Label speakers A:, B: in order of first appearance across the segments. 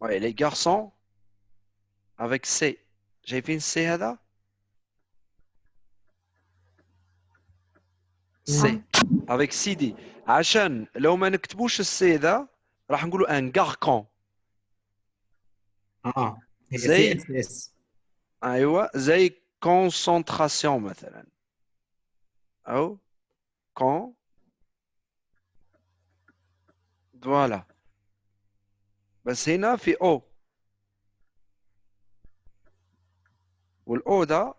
A: Ouais, les garçons avec C. شايفين C هذا؟ سي avec سيدي عشان لو ما نكتبوش السي ذا راح نقولوا ان غاركون
B: اه هي
A: زي-
B: سي اس اس
A: ايوه زي كونسنتراسيون مثلا او كون فوالا بس هنا في أو والاو ده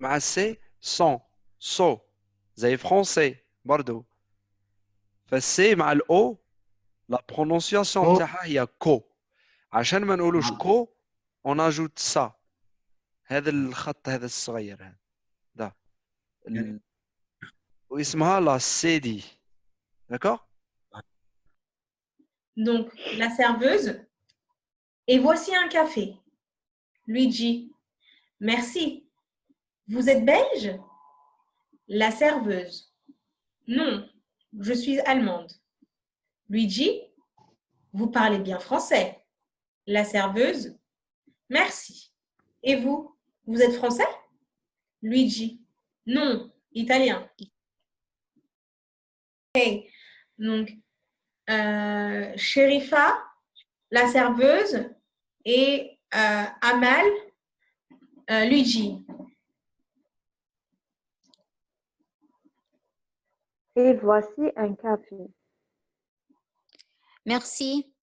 A: مع السي سون سو زي فرونسي برضو. فالسي مع الاو لا برونونسياسيون. تاعها هي كو. عشان ما نقولوش
B: آه.
A: كو اون اجوت سا هذا الخط هذا الصغير هذا. ده. ال... واسمها لا سي دي D'accord?
C: Donc, la serveuse. Et voici un café. Luigi. Merci. Vous êtes belge? La serveuse. Non, je suis allemande. Luigi. Vous parlez bien français. La serveuse. Merci. Et vous Vous êtes français? Luigi. Non, italien. Donc, euh, Sherifa, la serveuse, et euh, Amal, euh, Luigi.
D: Et voici un café.
E: Merci.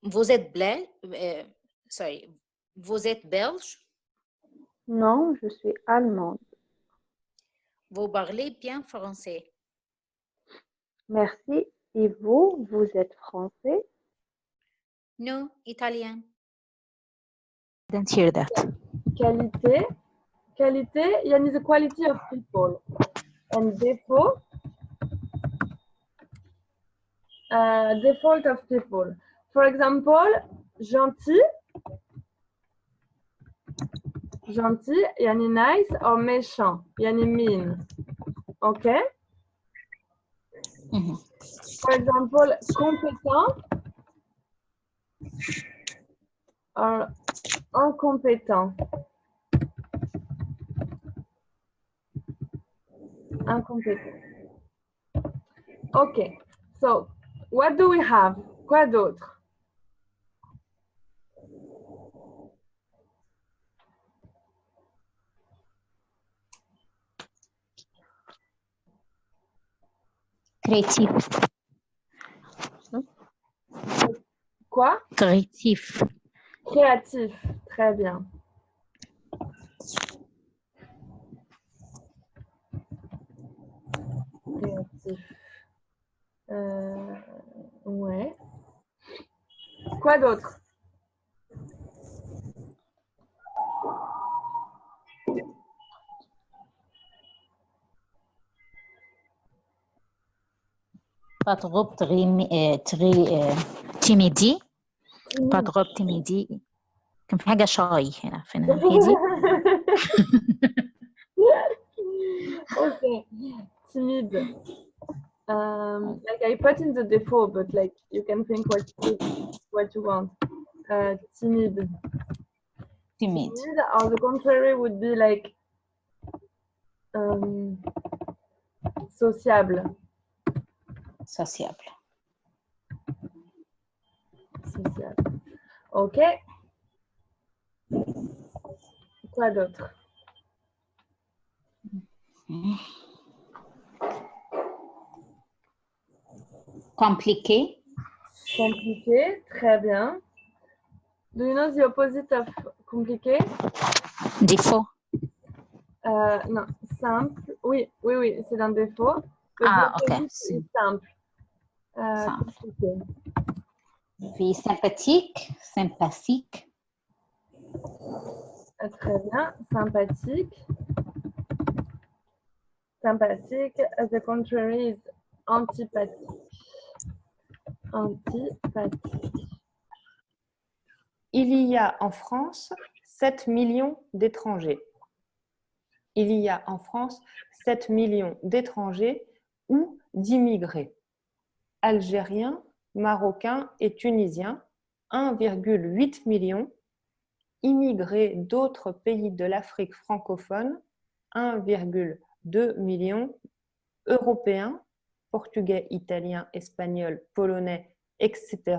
E: Vous êtes belge? euh, sorry. Vous êtes belge?
D: Non, je suis allemande.
E: Vous parlez bien français.
D: Merci. Et vous, vous êtes français?
E: No, italien.
F: Didn't hear that.
G: Qualité. Qualité, yani the quality of people. And défaut. Uh, default of people. For example, gentil. Gentil, yani nice, or méchant, yani mean. Okay?
F: Mhm.
G: for example compétent or incompétent incompétent. Okay, so what do we have? Quoi d'autre?
F: Créatif.
G: Quoi?
F: Créatif.
G: Créatif. Très bien. Créatif. Euh, ouais. Quoi d'autre?
F: Pas trop très, euh, très euh, timidi. Pas trop timidi. كان في حاجة شاي هنا في الناحية دي.
G: okay. Timide. Um, like I put in the default, but like you can think what you, what you want. Uh, timide.
F: Timide.
G: Timide, or the contrary would be like um, sociable.
F: Sociable.
G: Sociable. Ok. Quoi d'autre?
F: Compliqué.
G: Compliqué, très bien. Do you know the opposite of compliqué?
F: Défaut.
G: Euh, non, simple. Oui, oui, oui, c'est un défaut. Le
F: Ah, ok.
G: simple. Euh,
F: sympathique. Sympathique.
G: Euh, Très bien. Sympathique. Sympathique. The contrary is antipathique. Antipathique.
H: Il y a en France 7 millions d'étrangers. Il y a en France 7 millions d'étrangers ou d'immigrés. Algériens, Marocains et Tunisiens, 1,8 million. Immigrés d'autres pays de l'Afrique francophone, 1,2 million. Européens, portugais, italiens, espagnols, polonais, etc.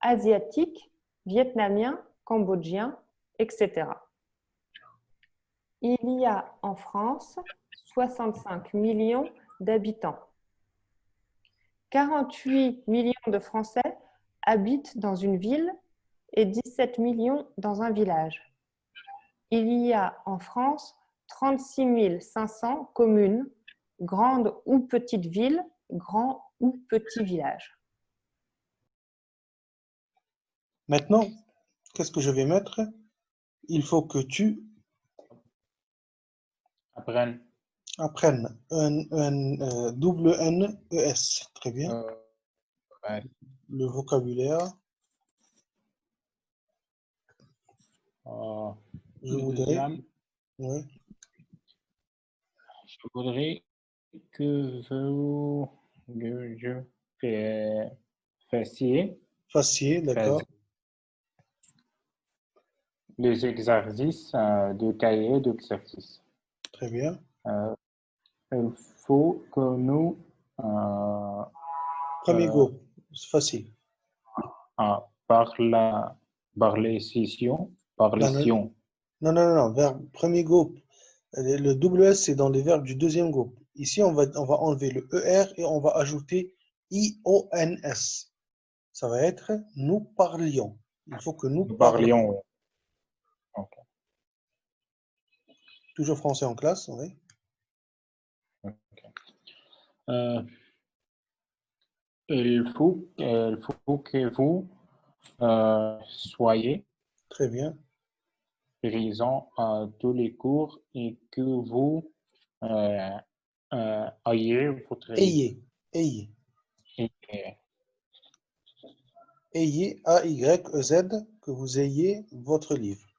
H: Asiatiques, vietnamiens, cambodgiens, etc. Il y a en France 65 millions d'habitants. 48 millions de Français habitent dans une ville et 17 millions dans un village. Il y a en France 36 500 communes, grandes ou petites villes, grands ou petits villages.
B: Maintenant, qu'est-ce que je vais mettre? Il faut que tu
I: Apprennes.
B: Apprennes un, un, euh, double N, E, S. Très bien.
I: Euh, ouais.
B: Le vocabulaire.
I: Euh,
B: Je voudrais.
I: je voudrais que vous que je fassiez
B: Facier, d'accord.
I: les exercices euh, de cahier d'exercice.
B: Très bien.
I: Euh, il faut que nous euh,
B: Premier
I: Euh,
B: go. C'est facile.
I: ah, par la par les sessions, par les sessions,
B: Non, non, non, non. Verbe, premier groupe. Le le double S, c'est dans les verbes du deuxième groupe. Ici, on va, on va enlever le ER et on va ajouter I-O-N-S. Ça va être nous parlions. Il faut que nous
I: nous
B: parlions. Toujours français en classe, oui.
I: Euh, il faut, il faut que vous euh, soyez
B: Très bien.
I: présent à tous les cours et que vous euh, euh, ayez votre
B: Ayez. Ayez. Ayez, A-Y-E-Z, que vous ayez votre livre.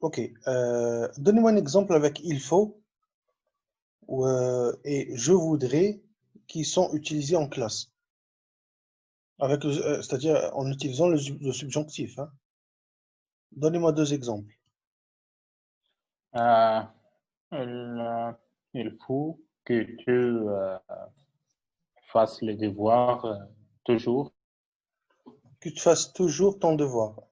B: Ok. euh, Donnez-moi un exemple avec il faut euh, et je voudrais qui sont utilisés en classe. Avec euh, C'est-à-dire en utilisant le, sub- le subjonctif. hein. Donnez-moi deux exemples.
I: Euh, il, euh, il faut que tu euh, fasses les devoirs toujours.
B: Que tu fasses toujours ton devoir.